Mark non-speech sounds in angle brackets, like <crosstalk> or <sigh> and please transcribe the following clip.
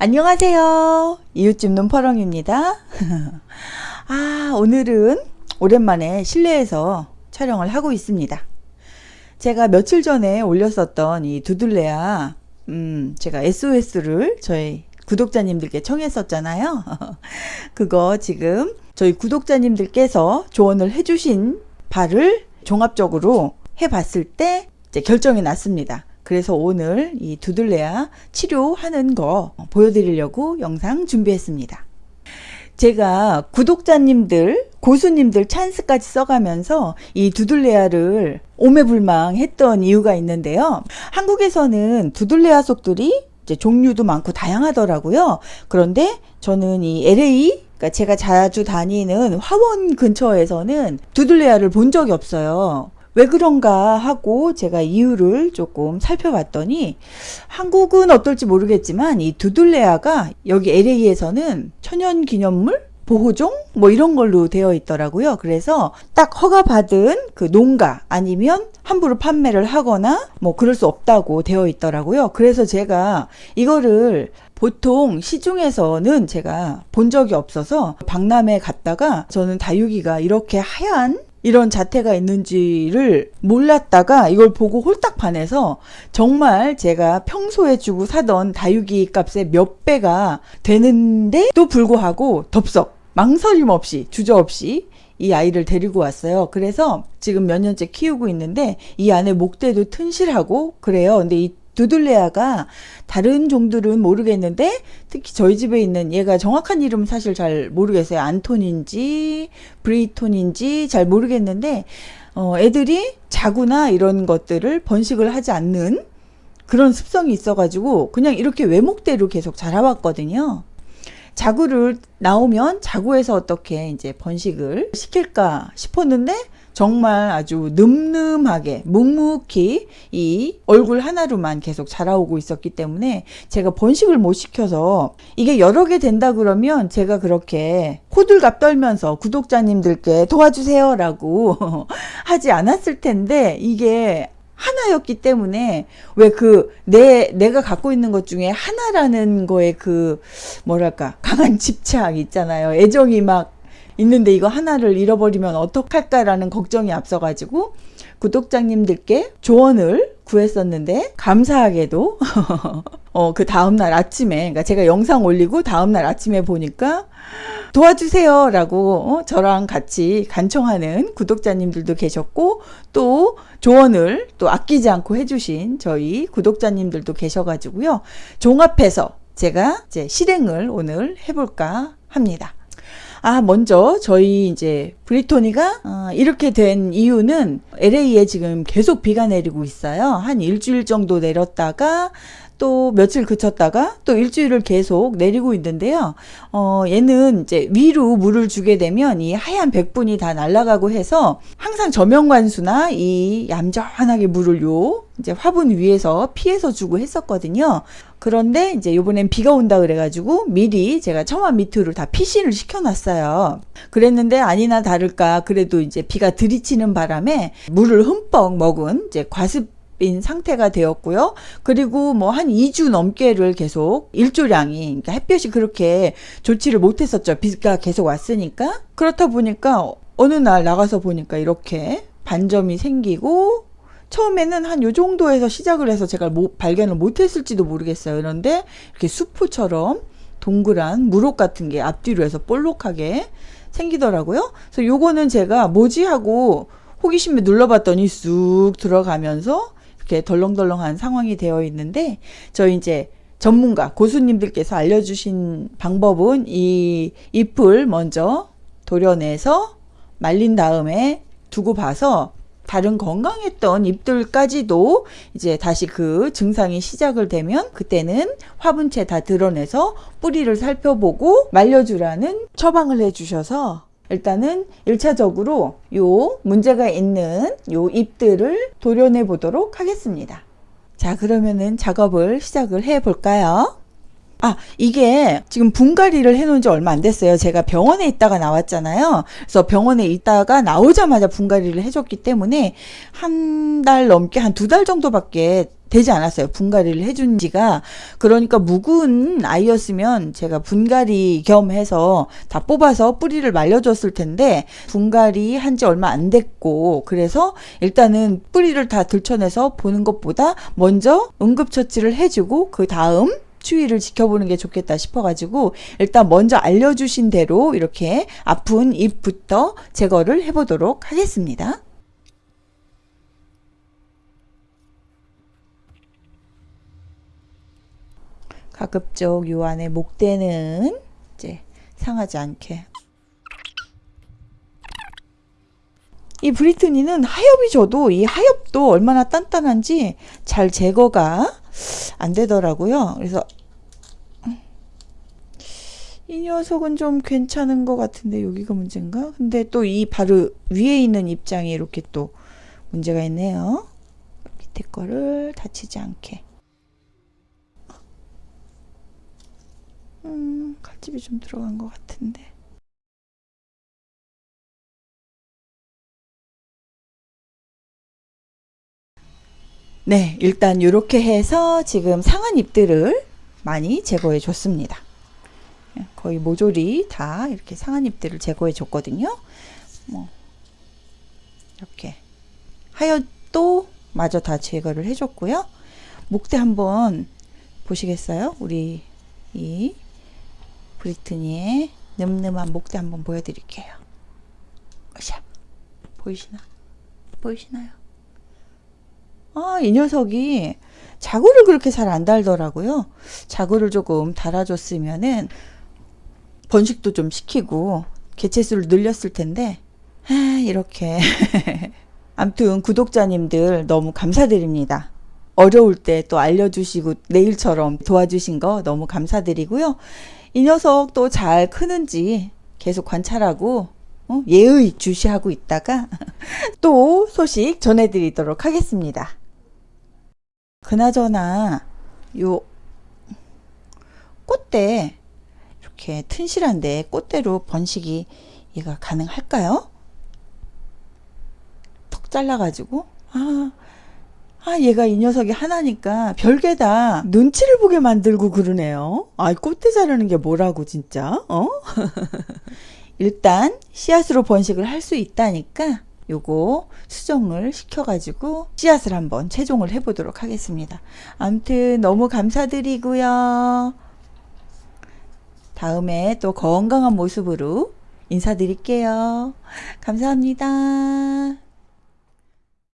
안녕하세요. 이웃집 눈퍼렁입니다. <laughs> 아, 오늘은 오랜만에 실내에서 촬영을 하고 있습니다. 제가 며칠 전에 올렸었던 이 두들레아, 음, 제가 SOS를 저희 구독자님들께 청했었잖아요. <laughs> 그거 지금 저희 구독자님들께서 조언을 해주신 바를 종합적으로 해봤을 때 결정이 났습니다. 그래서 오늘 이 두들레아 치료하는 거 보여드리려고 영상 준비했습니다. 제가 구독자님들, 고수님들 찬스까지 써가면서 이 두들레아를 오매불망 했던 이유가 있는데요. 한국에서는 두들레아 속들이 종류도 많고 다양하더라고요. 그런데 저는 이 LA 그러니까 제가 자주 다니는 화원 근처에서는 두들레아를 본 적이 없어요. 왜 그런가 하고 제가 이유를 조금 살펴봤더니 한국은 어떨지 모르겠지만 이 두들레아가 여기 LA에서는 천연기념물 보호종 뭐 이런 걸로 되어 있더라고요. 그래서 딱 허가받은 그 농가 아니면 함부로 판매를 하거나 뭐 그럴 수 없다고 되어 있더라고요. 그래서 제가 이거를 보통 시중에서는 제가 본 적이 없어서 박람회 갔다가 저는 다육이가 이렇게 하얀 이런 자태가 있는지를 몰랐다가 이걸 보고 홀딱 반해서 정말 제가 평소에 주고 사던 다육이 값의 몇 배가 되는데도 불구하고 덥석 망설임 없이 주저없이 이 아이를 데리고 왔어요. 그래서 지금 몇 년째 키우고 있는데 이 안에 목대도 튼실하고 그래요. 근데 이 두들레아가 다른 종들은 모르겠는데 특히 저희 집에 있는 얘가 정확한 이름은 사실 잘 모르겠어요. 안톤인지 브리톤인지 잘 모르겠는데 어, 애들이 자구나 이런 것들을 번식을 하지 않는 그런 습성이 있어가지고 그냥 이렇게 외목대로 계속 자라왔거든요. 자구를 나오면 자구에서 어떻게 이제 번식을 시킬까 싶었는데 정말 아주 늠름하게 묵묵히 이 얼굴 하나로만 계속 자라오고 있었기 때문에 제가 번식을 못 시켜서 이게 여러 개 된다 그러면 제가 그렇게 호들갑 떨면서 구독자님들께 도와주세요 라고 <laughs> 하지 않았을 텐데 이게 하나였기 때문에 왜 그 내 내가 갖고 있는 것 중에 하나라는 거에 그 뭐랄까 강한 집착 있잖아요. 애정이 막 있는데 이거 하나를 잃어버리면 어떡할까라는 걱정이 앞서가지고 구독자님들께 조언을 구했었는데 감사하게도 <laughs> 어, 그 다음날 아침에 그러니까 제가 영상 올리고 다음날 아침에 보니까 도와주세요 라고 어, 저랑 같이 간청하는 구독자님들도 계셨고 또 조언을 또 아끼지 않고 해주신 저희 구독자님들도 계셔가지고요 종합해서 제가 이제 실행을 오늘 해볼까 합니다. 아, 먼저 저희 이제 브리토니가 어, 이렇게 된 이유는 LA에 지금 계속 비가 내리고 있어요. 한 일주일 정도 내렸다가 또 며칠 그쳤다가 또 일주일을 계속 내리고 있는데요. 어, 얘는 이제 위로 물을 주게 되면 이 하얀 백분이 다 날아가고 해서 항상 저명관수나 이 얌전하게 물을 요 이제 화분 위에서 피해서 주고 했었거든요. 그런데 이제 요번엔 비가 온다 그래가지고 미리 제가 처마 밑으로 다 피신을 시켜놨어요. 그랬는데 아니나 다를까 그래도 이제 비가 들이치는 바람에 물을 흠뻑 먹은 이제 과습 인 상태가 되었고요. 그리고 뭐 한 2주 넘게를 계속 일조량이 그러니까 햇볕이 그렇게 좋지를 못했었죠. 비가 계속 왔으니까. 그렇다 보니까 어느 날 나가서 보니까 이렇게 반점이 생기고 처음에는 한 요 정도에서 시작을 해서 제가 모, 발견을 못했을지도 모르겠어요. 그런데 이렇게 수프처럼 동그란 무릎 같은 게 앞뒤로 해서 볼록하게 생기더라고요. 그래서 요거는 제가 뭐지 하고 호기심에 눌러봤더니 쑥 들어가면서 이렇게 덜렁덜렁한 상황이 되어 있는데 저희 이제 전문가 고수님들께서 알려주신 방법은 이 잎을 먼저 도려내서 말린 다음에 두고 봐서 다른 건강했던 잎들까지도 이제 다시 그 증상이 시작을 되면 그때는 화분채 다 드러내서 뿌리를 살펴보고 말려주라는 처방을 해주셔서 일단은 1차적으로 요 문제가 있는 요 잎들을 도려내 보도록 하겠습니다. 자 그러면은 작업을 시작을 해 볼까요? 아 이게 지금 분갈이를 해놓은 지 얼마 안 됐어요 제가 병원에 있다가 나왔잖아요 그래서 병원에 있다가 나오자마자 분갈이를 해줬기 때문에 한 달 넘게 한 두 달 정도밖에 되지 않았어요. 분갈이를 해준 지가. 그러니까 묵은 아이였으면 제가 분갈이 겸 해서 다 뽑아서 뿌리를 말려줬을 텐데, 분갈이 한 지 얼마 안 됐고, 그래서 일단은 뿌리를 다 들춰내서 보는 것보다 먼저 응급처치를 해주고, 그 다음 추위를 지켜보는 게 좋겠다 싶어가지고, 일단 먼저 알려주신 대로 이렇게 아픈 잎부터 제거를 해보도록 하겠습니다. 가급적 요 안에 목대는 이제 상하지 않게 이 브리트니는 하엽이 져도 이 하엽도 얼마나 단단한지 잘 제거가 안 되더라고요. 그래서 이 녀석은 좀 괜찮은 것 같은데 여기가 문제인가? 근데 또 이 바로 위에 있는 입장이 이렇게 또 문제가 있네요. 밑에 거를 다치지 않게. 음, 칼집이 좀 들어간 것 같은데. 네, 일단 이렇게 해서 지금 상한 잎들을 많이 제거해 줬습니다. 거의 모조리 다 이렇게 상한 잎들을 제거해 줬거든요. 뭐 이렇게 하여도 마저 다 제거를 해줬고요. 목대 한번 보시겠어요? 우리 이 브리트니의 늠름한 목대 한번 보여드릴게요. 샤 보이시나? 보이시나요? 아, 이 녀석이 자구를 그렇게 잘 안 달더라고요. 자구를 조금 달아줬으면은 번식도 좀 시키고 개체수를 늘렸을 텐데 아, 이렇게 <laughs> 암튼 구독자님들 너무 감사드립니다. 어려울 때 또 알려주시고 내일처럼 도와주신 거 너무 감사드리고요. 이 녀석 또 잘 크는지 계속 관찰하고 어? 예의 주시하고 있다가 <laughs> 또 소식 전해드리도록 하겠습니다. 그나저나 요 꽃대 이렇게 튼실한데 꽃대로 번식이 얘가 가능할까요? 턱 잘라가지고 아, 아 얘가 이 녀석이 하나니까 별게다 눈치를 보게 만들고 그러네요. 아 꽃대 자르는 게 뭐라고 진짜 어? <laughs> 일단 씨앗으로 번식을 할 수 있다니까 요거 수정을 시켜가지고 씨앗을 한번 채종을 해보도록 하겠습니다. 암튼 너무 감사드리고요. 다음에 또 건강한 모습으로 인사드릴게요. 감사합니다.